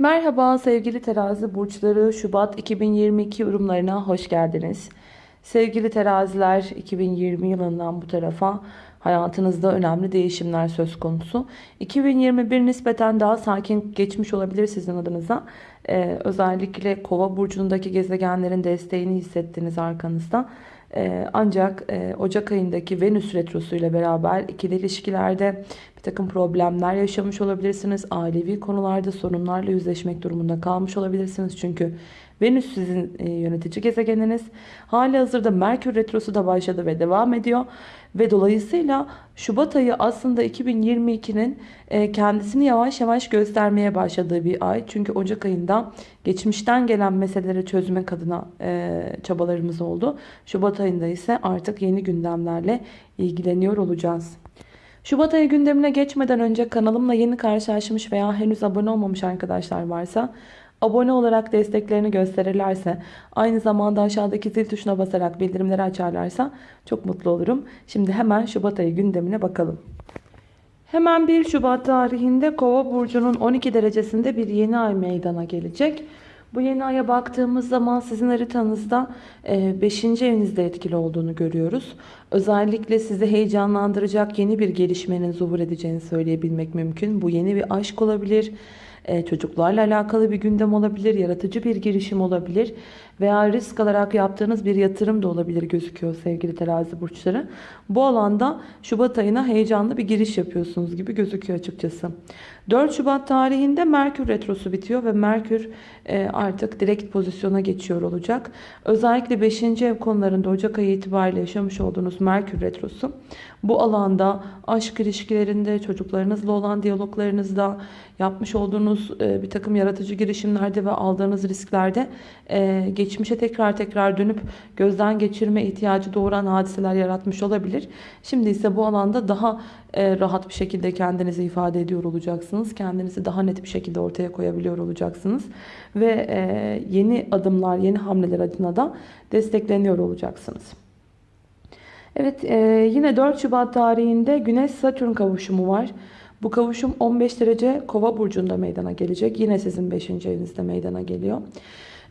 Merhaba sevgili terazi burçları Şubat 2022 yorumlarına hoş geldiniz. Sevgili teraziler 2020 yılından bu tarafa hayatınızda önemli değişimler söz konusu. 2021 nispeten daha sakin geçmiş olabilir sizin adınıza. Ee, özellikle kova burcundaki gezegenlerin desteğini hissettiniz arkanızda. Ee, ancak e, Ocak ayındaki Venüs Retrosu ile beraber ikili ilişkilerde bir takım problemler yaşamış olabilirsiniz. Ailevi konularda sorunlarla yüzleşmek durumunda kalmış olabilirsiniz. Çünkü Venüs sizin e, yönetici gezegeniniz. Hali hazırda Merkür Retrosu da başladı ve devam ediyor. Ve dolayısıyla Şubat ayı aslında 2022'nin e, kendisini yavaş yavaş göstermeye başladığı bir ay. Çünkü Ocak ayında geçmişten gelen meseleleri çözmek adına e, çabalarımız oldu. Şubat ayında ise artık yeni gündemlerle ilgileniyor olacağız. Şubat ayı gündemine geçmeden önce kanalımla yeni karşılaşmış veya henüz abone olmamış arkadaşlar varsa abone olarak desteklerini gösterirlerse aynı zamanda aşağıdaki zil tuşuna basarak bildirimleri açarlarsa çok mutlu olurum. Şimdi hemen Şubat ayı gündemine bakalım. Hemen 1 Şubat tarihinde Kova burcunun 12 derecesinde bir yeni ay meydana gelecek. Bu yeni aya baktığımız zaman sizin haritanızda 5. evinizde etkili olduğunu görüyoruz. Özellikle sizi heyecanlandıracak yeni bir gelişmenin zuhur edeceğini söyleyebilmek mümkün. Bu yeni bir aşk olabilir e, çocuklarla alakalı bir gündem olabilir, yaratıcı bir girişim olabilir veya risk alarak yaptığınız bir yatırım da olabilir gözüküyor sevgili terazi burçları. Bu alanda Şubat ayına heyecanlı bir giriş yapıyorsunuz gibi gözüküyor açıkçası. 4 Şubat tarihinde Merkür Retrosu bitiyor ve Merkür e, artık direkt pozisyona geçiyor olacak. Özellikle 5. ev konularında Ocak ayı itibariyle yaşamış olduğunuz Merkür Retrosu bu alanda aşk ilişkilerinde, çocuklarınızla olan diyaloglarınızda, yapmış olduğunuz e, bir takım yaratıcı girişimlerde ve aldığınız risklerde e, geçmişe tekrar tekrar dönüp gözden geçirme ihtiyacı doğuran hadiseler yaratmış olabilir. Şimdi ise bu alanda daha e, rahat bir şekilde kendinizi ifade ediyor olacaksınız. Kendinizi daha net bir şekilde ortaya koyabiliyor olacaksınız. Ve yeni adımlar, yeni hamleler adına da destekleniyor olacaksınız. Evet yine 4 Şubat tarihinde Güneş-Satürn kavuşumu var. Bu kavuşum 15 derece kova burcunda meydana gelecek. Yine sizin 5. evinizde meydana geliyor.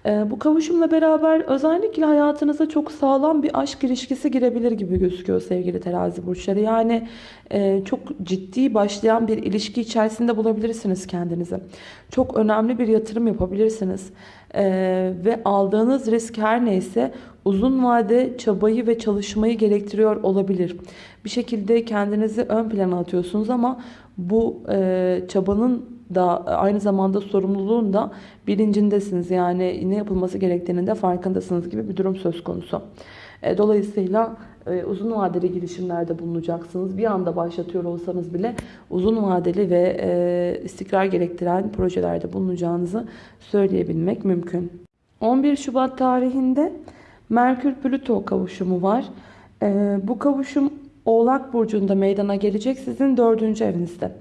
Ee, bu kavuşumla beraber özellikle hayatınıza çok sağlam bir aşk ilişkisi girebilir gibi gözüküyor sevgili terazi burçları. Yani e, çok ciddi başlayan bir ilişki içerisinde bulabilirsiniz kendinizi. Çok önemli bir yatırım yapabilirsiniz. Ee, ve aldığınız risk her neyse uzun vade çabayı ve çalışmayı gerektiriyor olabilir. Bir şekilde kendinizi ön plana atıyorsunuz ama bu e, çabanın da aynı zamanda sorumluluğun da bilincindesiniz. Yani ne yapılması gerektiğinin de farkındasınız gibi bir durum söz konusu. E, dolayısıyla e, uzun vadeli girişimlerde bulunacaksınız. Bir anda başlatıyor olsanız bile uzun vadeli ve e, istikrar gerektiren projelerde bulunacağınızı söyleyebilmek mümkün. 11 Şubat tarihinde Merkür-Plüto kavuşumu var. Bu kavuşum Oğlak Burcu'nda meydana gelecek sizin dördüncü evinizde.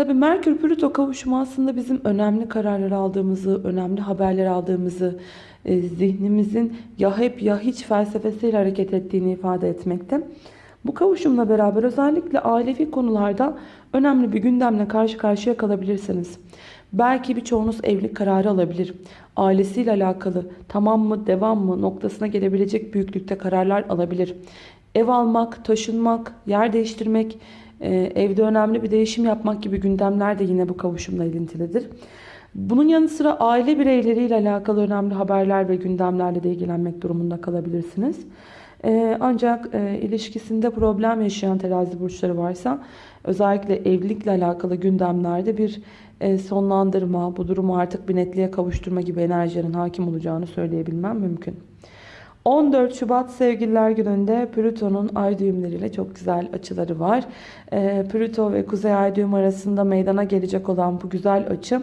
Tabi Merkür Plüto kavuşumu aslında bizim önemli kararlar aldığımızı, önemli haberler aldığımızı, e, zihnimizin ya hep ya hiç felsefesiyle hareket ettiğini ifade etmekte. Bu kavuşumla beraber özellikle ailevi konularda önemli bir gündemle karşı karşıya kalabilirsiniz. Belki birçoğunuz evlilik kararı alabilir. Ailesiyle alakalı tamam mı devam mı noktasına gelebilecek büyüklükte kararlar alabilir. Ev almak, taşınmak, yer değiştirmek, evde önemli bir değişim yapmak gibi gündemler de yine bu kavuşumla ilintilidir. Bunun yanı sıra aile bireyleriyle alakalı önemli haberler ve gündemlerle de ilgilenmek durumunda kalabilirsiniz. E, ancak e, ilişkisinde problem yaşayan terazi burçları varsa özellikle evlilikle alakalı gündemlerde bir sonlandırma, bu durumu artık bir netliğe kavuşturma gibi enerjilerin hakim olacağını söyleyebilmem mümkün. 14 Şubat Sevgililer Günü'nde Plüton'un ay düğümleriyle çok güzel açıları var. E, Plüto ve Kuzey ay düğüm arasında meydana gelecek olan bu güzel açı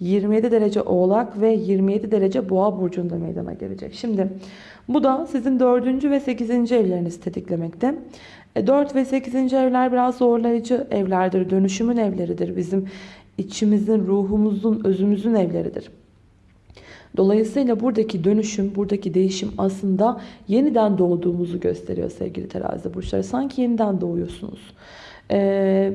27 derece oğlak ve 27 derece boğa burcunda meydana gelecek. Şimdi bu da sizin 4. ve 8. evlerinizi tetiklemekte. 4 e, ve 8. evler biraz zorlayıcı evlerdir. Dönüşümün evleridir. Bizim içimizin, ruhumuzun, özümüzün evleridir. Dolayısıyla buradaki dönüşüm, buradaki değişim aslında yeniden doğduğumuzu gösteriyor sevgili terazi burçları. Sanki yeniden doğuyorsunuz. Ee,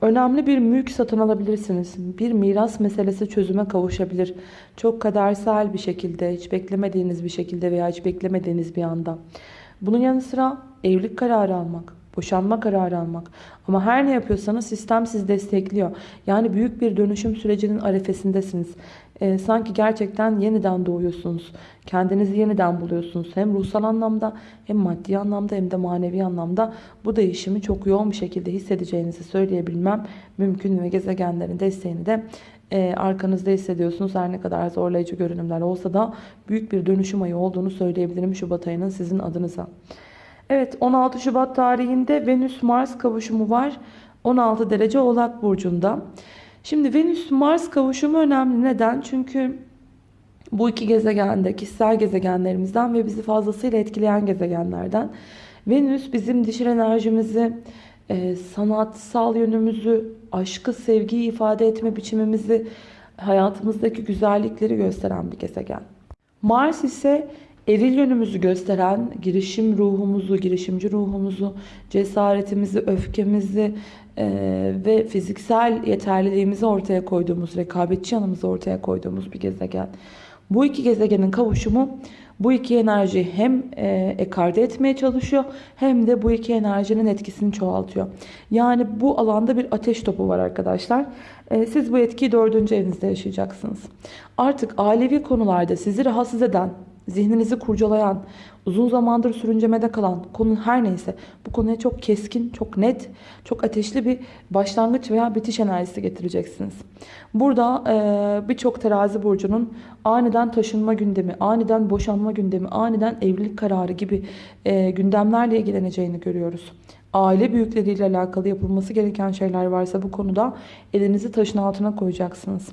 Önemli bir mülk satın alabilirsiniz. Bir miras meselesi çözüme kavuşabilir. Çok kadersel bir şekilde, hiç beklemediğiniz bir şekilde veya hiç beklemediğiniz bir anda. Bunun yanı sıra evlilik kararı almak, boşanma kararı almak. Ama her ne yapıyorsanız sistem sizi destekliyor. Yani büyük bir dönüşüm sürecinin arefesindesiniz. Ee, sanki gerçekten yeniden doğuyorsunuz. Kendinizi yeniden buluyorsunuz. Hem ruhsal anlamda hem maddi anlamda hem de manevi anlamda bu değişimi çok yoğun bir şekilde hissedeceğinizi söyleyebilmem mümkün ve gezegenlerin desteğini de e, arkanızda hissediyorsunuz. Her ne kadar zorlayıcı görünümler olsa da büyük bir dönüşüm ayı olduğunu söyleyebilirim Şubat ayının sizin adınıza. Evet 16 Şubat tarihinde Venüs-Mars kavuşumu var. 16 derece Oğlak Burcu'nda. Şimdi Venüs-Mars kavuşumu önemli. Neden? Çünkü bu iki gezegende kişisel gezegenlerimizden ve bizi fazlasıyla etkileyen gezegenlerden. Venüs bizim dişil enerjimizi, e, sanatsal yönümüzü, aşkı, sevgiyi ifade etme biçimimizi, hayatımızdaki güzellikleri gösteren bir gezegen. Mars ise eril yönümüzü gösteren girişim ruhumuzu, girişimci ruhumuzu, cesaretimizi, öfkemizi e, ve fiziksel yeterliliğimizi ortaya koyduğumuz, rekabetçi yanımızı ortaya koyduğumuz bir gezegen. Bu iki gezegenin kavuşumu bu iki enerjiyi hem e, ekarte etmeye çalışıyor hem de bu iki enerjinin etkisini çoğaltıyor. Yani bu alanda bir ateş topu var arkadaşlar. E, siz bu etkiyi dördüncü evinizde yaşayacaksınız. Artık ailevi konularda sizi rahatsız eden, zihninizi kurcalayan, uzun zamandır sürüncemede kalan konu her neyse bu konuya çok keskin, çok net, çok ateşli bir başlangıç veya bitiş enerjisi getireceksiniz. Burada e, birçok terazi burcunun aniden taşınma gündemi, aniden boşanma gündemi, aniden evlilik kararı gibi e, gündemlerle ilgileneceğini görüyoruz. Aile büyükleriyle alakalı yapılması gereken şeyler varsa bu konuda elinizi taşın altına koyacaksınız.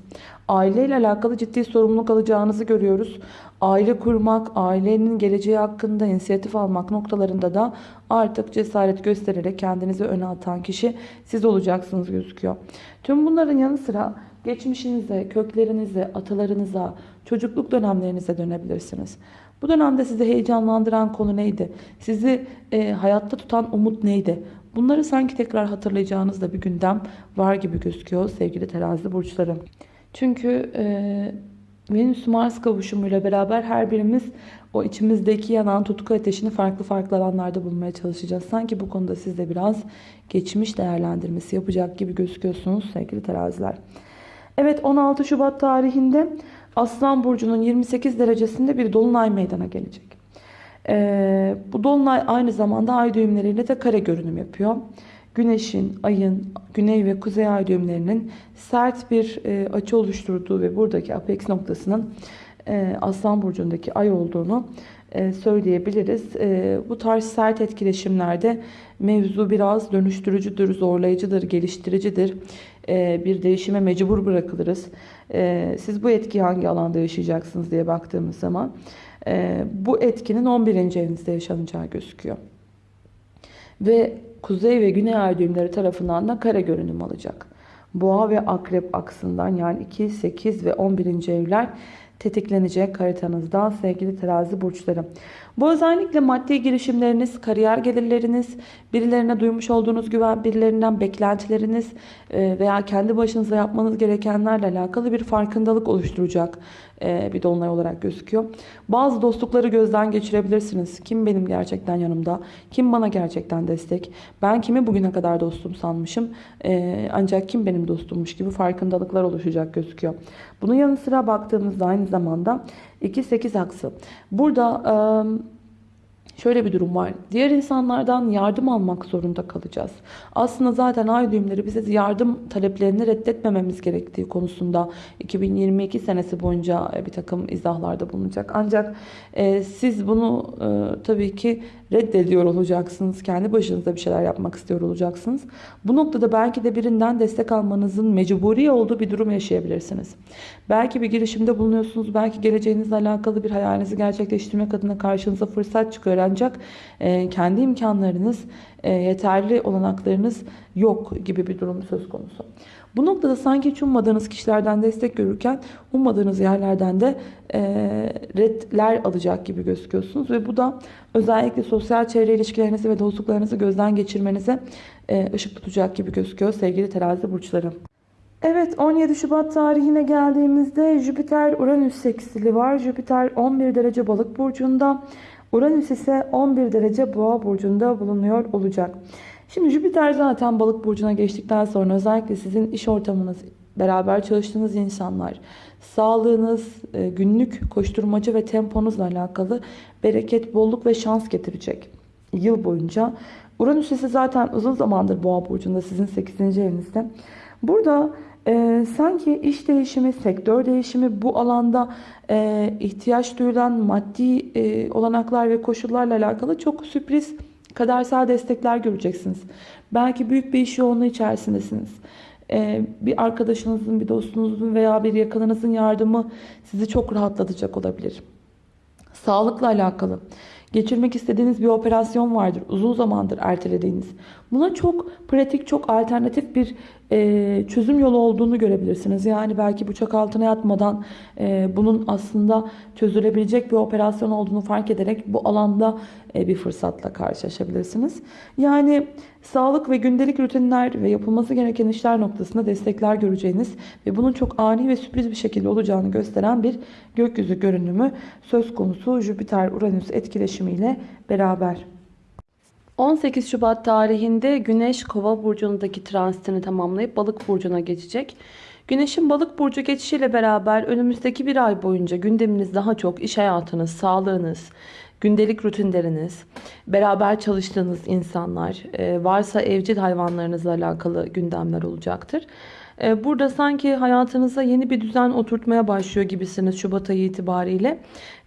Aileyle alakalı ciddi sorumluluk alacağınızı görüyoruz. Aile kurmak, ailenin geleceği hakkında inisiyatif almak noktalarında da artık cesaret göstererek kendinizi öne atan kişi siz olacaksınız gözüküyor. Tüm bunların yanı sıra geçmişinize, köklerinize, atalarınıza, çocukluk dönemlerinize dönebilirsiniz. Bu dönemde sizi heyecanlandıran konu neydi? Sizi e, hayatta tutan umut neydi? Bunları sanki tekrar hatırlayacağınız da bir gündem var gibi gözüküyor sevgili terazi burçları. Çünkü e, Venüs-Mars kavuşumuyla beraber her birimiz o içimizdeki yanan tutku ateşini farklı farklı alanlarda bulmaya çalışacağız. Sanki bu konuda siz de biraz geçmiş değerlendirmesi yapacak gibi gözüküyorsunuz sevgili teraziler. Evet 16 Şubat tarihinde Aslan Burcu'nun 28 derecesinde bir dolunay meydana gelecek. Ee, bu dolunay aynı zamanda ay düğümleriyle de kare görünüm yapıyor. Güneşin, ayın, güney ve kuzey ay düğümlerinin sert bir e, açı oluşturduğu ve buradaki apex noktasının e, Aslan Burcu'ndaki ay olduğunu e, söyleyebiliriz. E, bu tarz sert etkileşimlerde mevzu biraz dönüştürücüdür, zorlayıcıdır, geliştiricidir. E, bir değişime mecbur bırakılırız. E, siz bu etkiyi hangi alanda yaşayacaksınız diye baktığımız zaman e, bu etkinin 11. evinizde yaşanacağı gözüküyor. Ve kuzey ve güney ay düğümleri tarafından da kare görünüm alacak. Boğa ve akrep aksından yani 2, 8 ve 11. evler tetiklenecek haritanızda sevgili terazi burçları. Bu özellikle maddi girişimleriniz, kariyer gelirleriniz, birilerine duymuş olduğunuz güven, birilerinden beklentileriniz e, veya kendi başınıza yapmanız gerekenlerle alakalı bir farkındalık oluşturacak bir dolunay olarak gözüküyor. Bazı dostlukları gözden geçirebilirsiniz. Kim benim gerçekten yanımda? Kim bana gerçekten destek? Ben kimi bugüne kadar dostum sanmışım? E, ancak kim benim dostummuş gibi farkındalıklar oluşacak gözüküyor. Bunun yanı sıra baktığımızda aynı zamanda 2-8 aksı. Burada şöyle bir durum var. Diğer insanlardan yardım almak zorunda kalacağız. Aslında zaten ay düğümleri bize yardım taleplerini reddetmememiz gerektiği konusunda 2022 senesi boyunca bir takım izahlarda bulunacak. Ancak e, siz bunu e, tabii ki reddediyor olacaksınız. Kendi başınıza bir şeyler yapmak istiyor olacaksınız. Bu noktada belki de birinden destek almanızın mecburi olduğu bir durum yaşayabilirsiniz. Belki bir girişimde bulunuyorsunuz. Belki geleceğinizle alakalı bir hayalinizi gerçekleştirmek adına karşınıza fırsat çıkıyor ancak e, kendi imkanlarınız, e, yeterli olanaklarınız yok gibi bir durum söz konusu. Bu noktada sanki hiç ummadığınız kişilerden destek görürken ummadığınız yerlerden de e, redler alacak gibi gözüküyorsunuz. Ve bu da özellikle sosyal çevre ilişkilerinizi ve dostluklarınızı gözden geçirmenize e, ışık tutacak gibi gözüküyor sevgili terazi burçları. Evet 17 Şubat tarihine geldiğimizde Jüpiter-Uranüs seksili var. Jüpiter 11 derece balık burcunda. Uranüs ise 11 derece boğa burcunda bulunuyor olacak. Şimdi Jüpiter zaten balık burcuna geçtikten sonra özellikle sizin iş ortamınız, beraber çalıştığınız insanlar, sağlığınız, e, günlük koşturmaca ve temponuzla alakalı bereket, bolluk ve şans getirecek yıl boyunca. Uranüs ise zaten uzun zamandır boğa burcunda sizin 8. evinizde. Burada e, sanki iş değişimi, sektör değişimi bu alanda e, ihtiyaç duyulan maddi e, olanaklar ve koşullarla alakalı çok sürpriz kadersel destekler göreceksiniz. Belki büyük bir iş yoğunluğu içerisindesiniz. E, bir arkadaşınızın, bir dostunuzun veya bir yakınınızın yardımı sizi çok rahatlatacak olabilir. Sağlıkla alakalı geçirmek istediğiniz bir operasyon vardır. Uzun zamandır ertelediğiniz. Buna çok pratik, çok alternatif bir e, çözüm yolu olduğunu görebilirsiniz. Yani belki bıçak altına yatmadan e, bunun aslında çözülebilecek bir operasyon olduğunu fark ederek bu alanda e, bir fırsatla karşılaşabilirsiniz. Yani sağlık ve gündelik rutinler ve yapılması gereken işler noktasında destekler göreceğiniz ve bunun çok ani ve sürpriz bir şekilde olacağını gösteren bir gökyüzü görünümü söz konusu Jüpiter-Uranüs etkileşimiyle beraber. 18 Şubat tarihinde Güneş Kova burcundaki transitini tamamlayıp Balık burcuna geçecek. Güneşin Balık burcu geçişiyle beraber önümüzdeki bir ay boyunca gündeminiz daha çok iş hayatınız, sağlığınız, gündelik rutinleriniz, beraber çalıştığınız insanlar, e, varsa evcil hayvanlarınızla alakalı gündemler olacaktır. E, burada sanki hayatınıza yeni bir düzen oturtmaya başlıyor gibisiniz Şubat ayı itibariyle.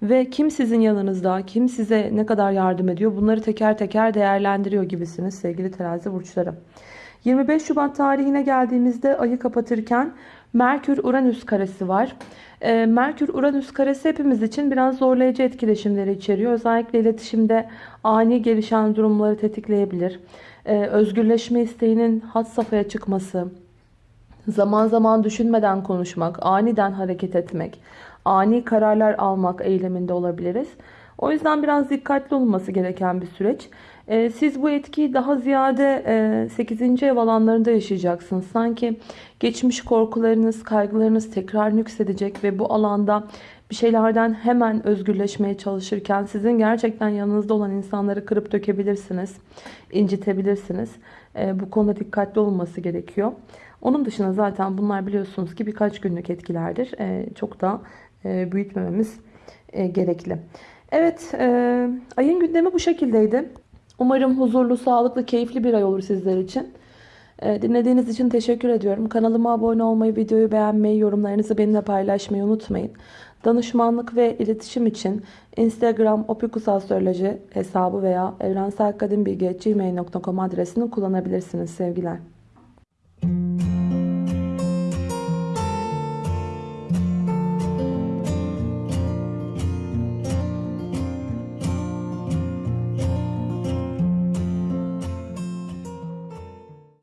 Ve kim sizin yanınızda, kim size ne kadar yardım ediyor bunları teker teker değerlendiriyor gibisiniz sevgili terazi burçları. 25 Şubat tarihine geldiğimizde ayı kapatırken Merkür-Uranüs karesi var. E, Merkür-Uranüs karesi hepimiz için biraz zorlayıcı etkileşimleri içeriyor. Özellikle iletişimde ani gelişen durumları tetikleyebilir. E, özgürleşme isteğinin had safhaya çıkması, zaman zaman düşünmeden konuşmak, aniden hareket etmek, ani kararlar almak eyleminde olabiliriz. O yüzden biraz dikkatli olması gereken bir süreç. Ee, siz bu etkiyi daha ziyade 8. ev alanlarında yaşayacaksınız. Sanki geçmiş korkularınız, kaygılarınız tekrar nüksedecek ve bu alanda bir şeylerden hemen özgürleşmeye çalışırken sizin gerçekten yanınızda olan insanları kırıp dökebilirsiniz, incitebilirsiniz. Ee, bu konuda dikkatli olması gerekiyor. Onun dışında zaten bunlar biliyorsunuz ki birkaç günlük etkilerdir. Ee, çok da e, büyütmememiz e, gerekli. Evet, e, ayın gündemi bu şekildeydi. Umarım huzurlu, sağlıklı, keyifli bir ay olur sizler için. Dinlediğiniz için teşekkür ediyorum. Kanalıma abone olmayı, videoyu beğenmeyi, yorumlarınızı benimle paylaşmayı unutmayın. Danışmanlık ve iletişim için Instagram opikusastroloji hesabı veya evrenselkadimbilgi.gmail.com adresini kullanabilirsiniz sevgiler.